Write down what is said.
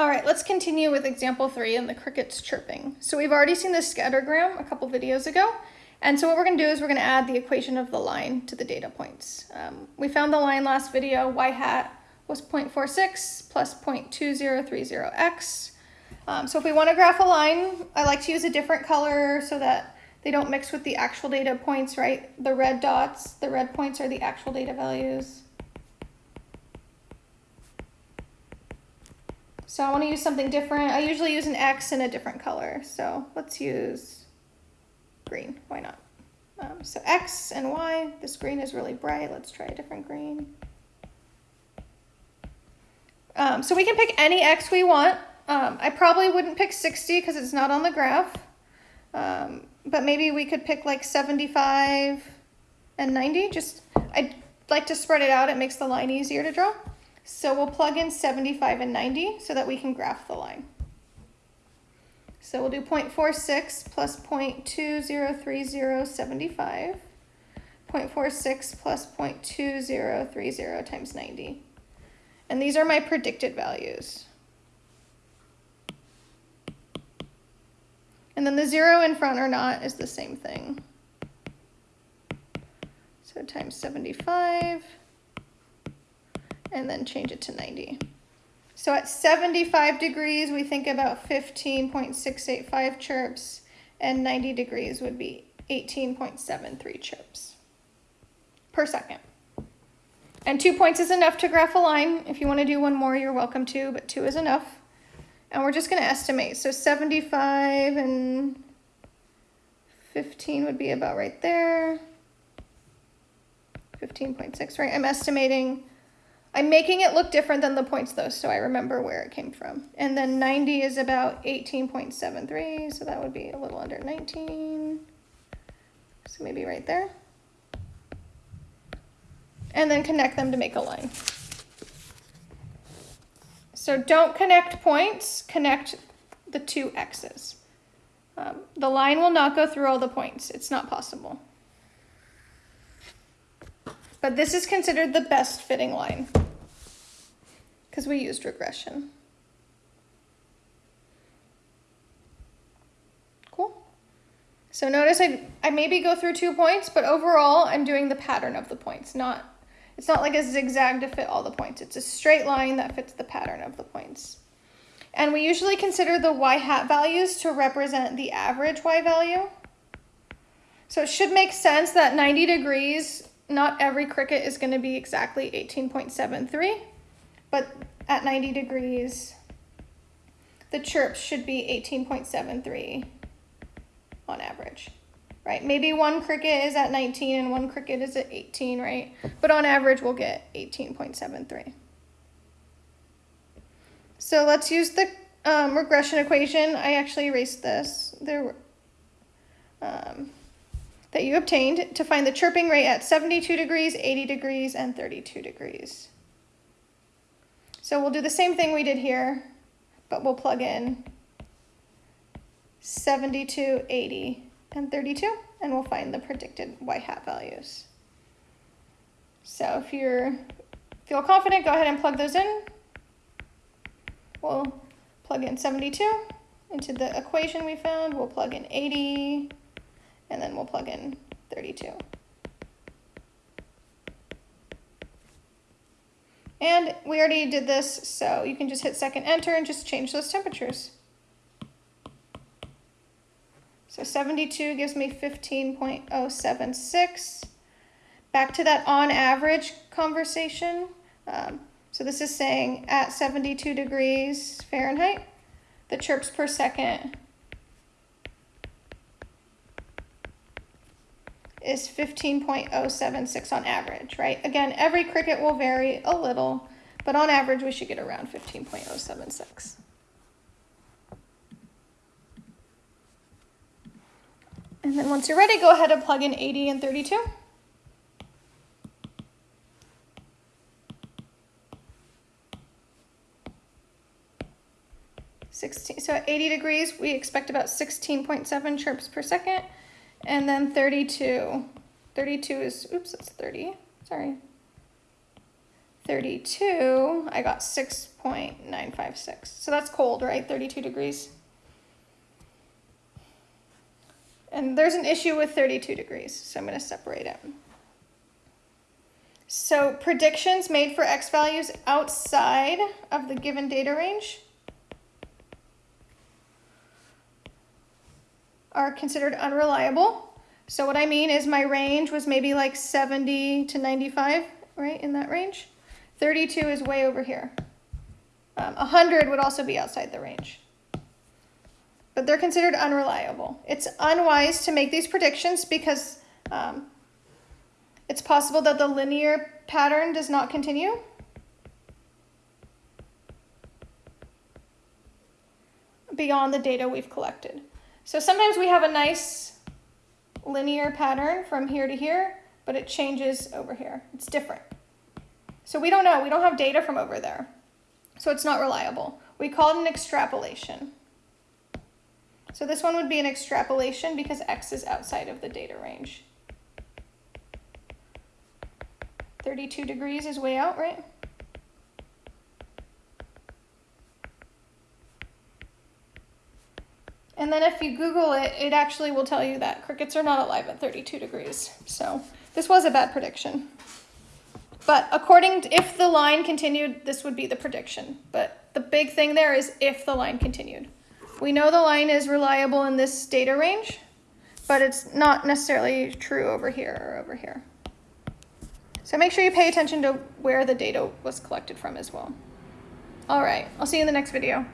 All right, let's continue with example three and the crickets chirping. So we've already seen the scattergram a couple videos ago. And so what we're gonna do is we're gonna add the equation of the line to the data points. Um, we found the line last video, y hat was 0.46 plus 0.2030x. Um, so if we wanna graph a line, I like to use a different color so that they don't mix with the actual data points, right? The red dots, the red points are the actual data values. So I want to use something different. I usually use an X in a different color. So let's use green. Why not? Um, so X and Y. This green is really bright. Let's try a different green. Um, so we can pick any X we want. Um, I probably wouldn't pick 60 because it's not on the graph. Um, but maybe we could pick like 75 and 90. Just, I'd like to spread it out. It makes the line easier to draw. So we'll plug in 75 and 90 so that we can graph the line. So we'll do 0.46 plus 0.203075, 0.46 plus 0.2030 times 90. And these are my predicted values. And then the zero in front or not is the same thing. So times 75 and then change it to 90. So at 75 degrees, we think about 15.685 chirps, and 90 degrees would be 18.73 chirps per second. And two points is enough to graph a line. If you want to do one more, you're welcome to, but two is enough. And we're just going to estimate. So 75 and 15 would be about right there. 15.6, right? I'm estimating I'm making it look different than the points though, so I remember where it came from. And then 90 is about 18.73, so that would be a little under 19. So maybe right there. And then connect them to make a line. So don't connect points, connect the two x's. Um, the line will not go through all the points. It's not possible. But this is considered the best fitting line because we used regression. Cool. So notice I, I maybe go through two points, but overall I'm doing the pattern of the points, not, it's not like a zigzag to fit all the points. It's a straight line that fits the pattern of the points. And we usually consider the y hat values to represent the average y value. So it should make sense that 90 degrees, not every cricket is going to be exactly 18.73, but at 90 degrees, the chirps should be 18.73 on average, right? Maybe one cricket is at 19 and one cricket is at 18, right? But on average, we'll get 18.73. So let's use the um, regression equation. I actually erased this. There, um, that you obtained to find the chirping rate at 72 degrees, 80 degrees, and 32 degrees. So we'll do the same thing we did here, but we'll plug in 72, 80, and 32, and we'll find the predicted y hat values. So if you feel confident, go ahead and plug those in. We'll plug in 72 into the equation we found. We'll plug in 80, and then we'll plug in 32. And we already did this, so you can just hit second enter and just change those temperatures. So 72 gives me 15.076. Back to that on average conversation. Um, so this is saying at 72 degrees Fahrenheit, the chirps per second is 15.076 on average, right? Again, every cricket will vary a little, but on average we should get around 15.076. And then once you're ready, go ahead and plug in 80 and 32. Sixteen, so at 80 degrees, we expect about 16.7 chirps per second. And then 32. 32 is, oops, that's 30. Sorry. 32, I got 6.956. So that's cold, right? 32 degrees. And there's an issue with 32 degrees, so I'm going to separate it. So predictions made for x values outside of the given data range are considered unreliable. So what I mean is my range was maybe like 70 to 95, right, in that range. 32 is way over here. Um, 100 would also be outside the range. But they're considered unreliable. It's unwise to make these predictions because um, it's possible that the linear pattern does not continue. beyond the data we've collected. So sometimes we have a nice linear pattern from here to here, but it changes over here. It's different. So we don't know. We don't have data from over there. So it's not reliable. We call it an extrapolation. So this one would be an extrapolation because x is outside of the data range. 32 degrees is way out, right? And then if you Google it, it actually will tell you that crickets are not alive at 32 degrees. So this was a bad prediction. But according to, if the line continued, this would be the prediction. But the big thing there is if the line continued. We know the line is reliable in this data range, but it's not necessarily true over here or over here. So make sure you pay attention to where the data was collected from as well. All right, I'll see you in the next video.